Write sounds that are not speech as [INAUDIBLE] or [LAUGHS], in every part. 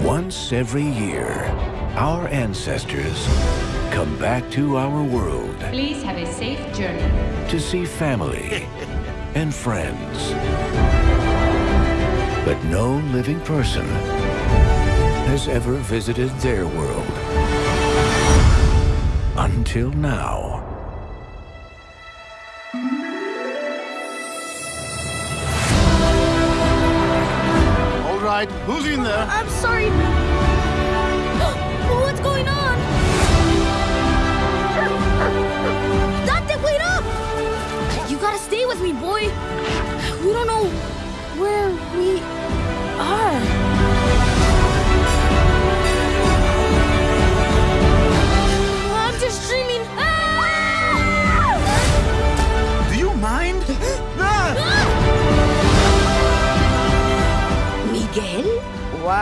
Once every year, our ancestors come back to our world Please have a safe journey. to see family [LAUGHS] and friends. But no living person has ever visited their world. Until now. Right, who's in there? I'm sorry. [GASPS] What's going on? Dante, wait up! You gotta stay with me, boy. We don't know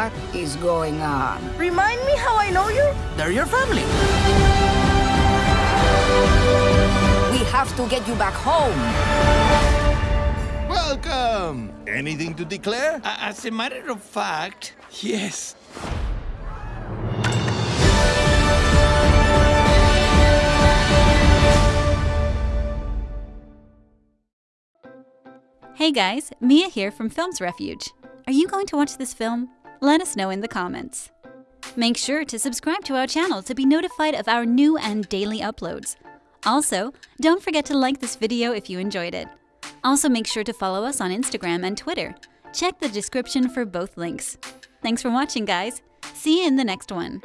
What is going on? Remind me how I know you? They're your family. We have to get you back home. Welcome. Anything to declare? As a matter of fact, yes. Hey guys, Mia here from Films Refuge. Are you going to watch this film? Let us know in the comments. Make sure to subscribe to our channel to be notified of our new and daily uploads. Also, don't forget to like this video if you enjoyed it. Also, make sure to follow us on Instagram and Twitter. Check the description for both links. Thanks for watching, guys. See you in the next one.